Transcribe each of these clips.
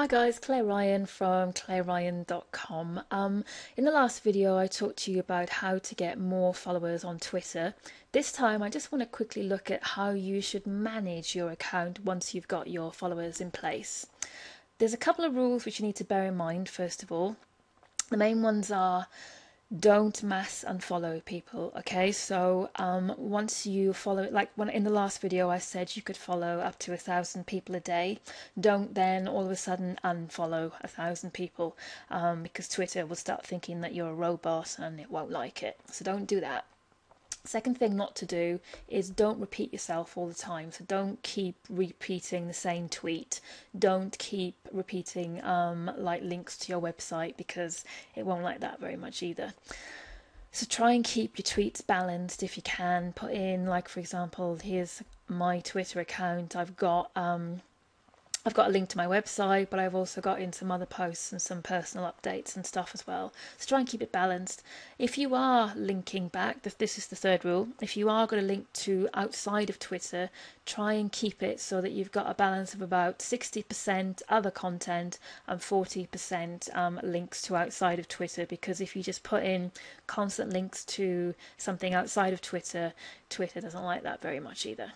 Hi guys, Claire Ryan from claireryan.com. Um, in the last video I talked to you about how to get more followers on Twitter. This time I just want to quickly look at how you should manage your account once you've got your followers in place. There's a couple of rules which you need to bear in mind first of all. The main ones are don't mass unfollow people okay? So um, once you follow it like when in the last video I said you could follow up to a thousand people a day. Don't then all of a sudden unfollow a thousand people um, because Twitter will start thinking that you're a robot and it won't like it. So don't do that Second thing not to do is don't repeat yourself all the time. So don't keep repeating the same tweet. Don't keep repeating um, like links to your website because it won't like that very much either. So try and keep your tweets balanced if you can. Put in like for example, here's my Twitter account. I've got um, I've got a link to my website, but I've also got in some other posts and some personal updates and stuff as well. So try and keep it balanced. If you are linking back, this is the third rule, if you are going to link to outside of Twitter, try and keep it so that you've got a balance of about 60% other content and 40% um, links to outside of Twitter. Because if you just put in constant links to something outside of Twitter, Twitter doesn't like that very much either.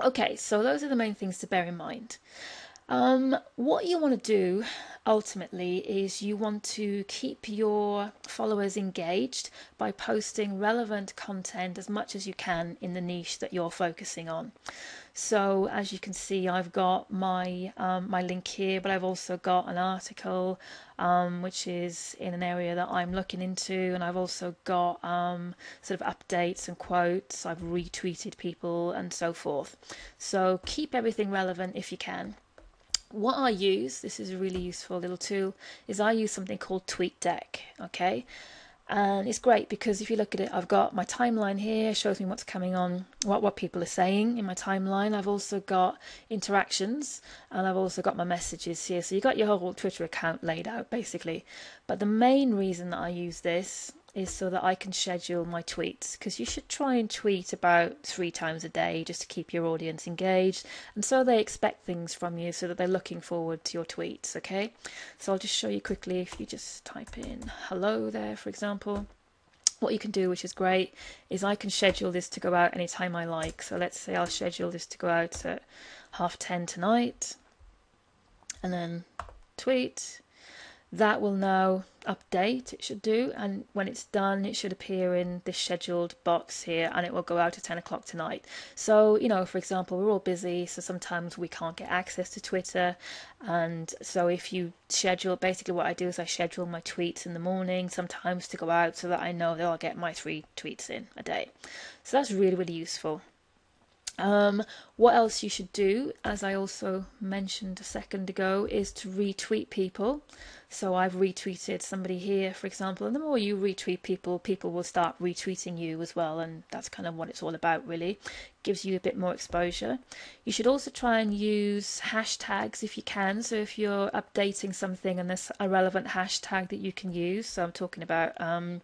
Okay, so those are the main things to bear in mind. Um, what you want to do ultimately is you want to keep your followers engaged by posting relevant content as much as you can in the niche that you're focusing on. So as you can see, I've got my um, my link here, but I've also got an article um, which is in an area that I'm looking into, and I've also got um, sort of updates and quotes. I've retweeted people and so forth. So keep everything relevant if you can. What I use, this is a really useful little tool, is I use something called TweetDeck. Okay, and it's great because if you look at it I've got my timeline here shows me what's coming on what what people are saying in my timeline. I've also got interactions and I've also got my messages here. So you've got your whole Twitter account laid out basically. But the main reason that I use this is so that I can schedule my tweets because you should try and tweet about three times a day just to keep your audience engaged and so they expect things from you so that they're looking forward to your tweets okay? So I'll just show you quickly if you just type in hello there for example. What you can do which is great is I can schedule this to go out anytime I like. So let's say I'll schedule this to go out at half 10 tonight and then tweet that will now update it should do and when it's done it should appear in this scheduled box here and it will go out at 10 o'clock tonight. So you know for example we're all busy so sometimes we can't get access to Twitter and so if you schedule basically what I do is I schedule my tweets in the morning sometimes to go out so that I know that I'll get my three tweets in a day. So that's really really useful. Um, what else you should do, as I also mentioned a second ago, is to retweet people. So I've retweeted somebody here, for example, and the more you retweet people, people will start retweeting you as well, and that's kind of what it's all about, really. Gives you a bit more exposure. You should also try and use hashtags if you can. So if you're updating something and there's a relevant hashtag that you can use, so I'm talking about um,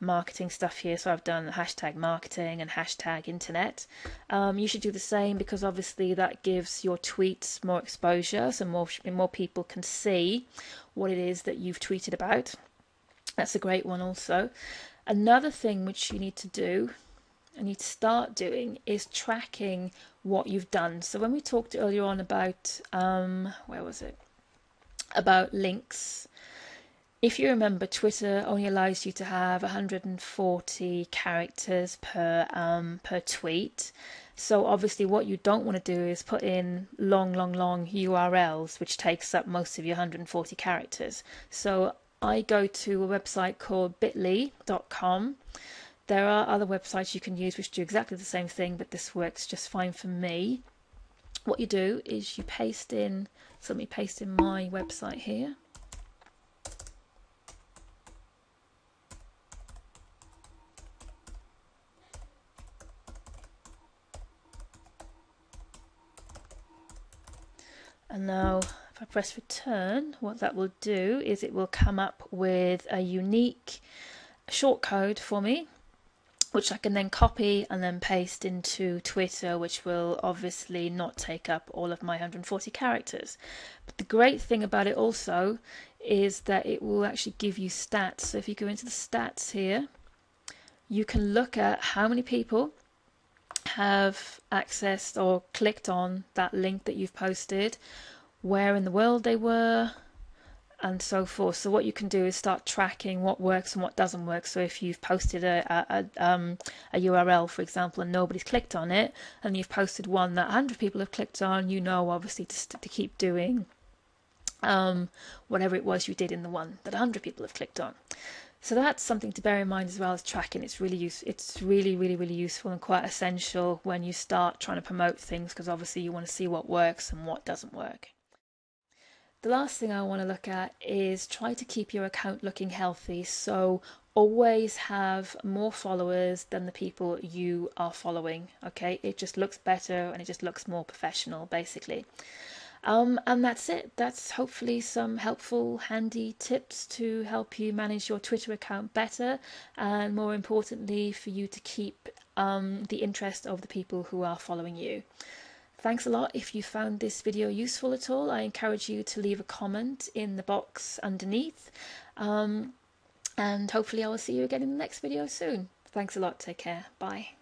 marketing stuff here. So I've done hashtag marketing and hashtag internet. Um, you should do the same because obviously that gives your tweets more exposure, so more more people can see what it is that you've tweeted about. That's a great one also. Another thing which you need to do and need to start doing is tracking what you've done. So when we talked earlier on about um, where was it? About links. If you remember, Twitter only allows you to have 140 characters per um, per tweet. So obviously what you don't want to do is put in long, long, long URLs, which takes up most of your 140 characters. So I go to a website called bit.ly.com. There are other websites you can use which do exactly the same thing, but this works just fine for me. What you do is you paste in, so let me paste in my website here. And now if I press return, what that will do is it will come up with a unique short code for me. which I can then copy and then paste into Twitter, which will obviously not take up all of my 140 characters. But the great thing about it also is that it will actually give you stats. So if you go into the stats here, you can look at how many people have accessed or clicked on that link that you've posted, where in the world they were, and so forth. So what you can do is start tracking what works and what doesn't work. So if you've posted a, a, um, a URL, for example, and nobody's clicked on it, and you've posted one that 100 people have clicked on, you know obviously to, to keep doing um, whatever it was you did in the one that 100 people have clicked on. So that's something to bear in mind as well as tracking. It's really use, it's really really really useful and quite essential when you start trying to promote things because obviously you want to see what works and what doesn't work. The last thing I want to look at is try to keep your account looking healthy. So always have more followers than the people you are following. Okay, it just looks better and it just looks more professional basically. Um, and that's it. That's hopefully some helpful, handy tips to help you manage your Twitter account better and more importantly for you to keep um, the interest of the people who are following you. Thanks a lot if you found this video useful at all. I encourage you to leave a comment in the box underneath. Um, and hopefully I will see you again in the next video soon. Thanks a lot. Take care. Bye.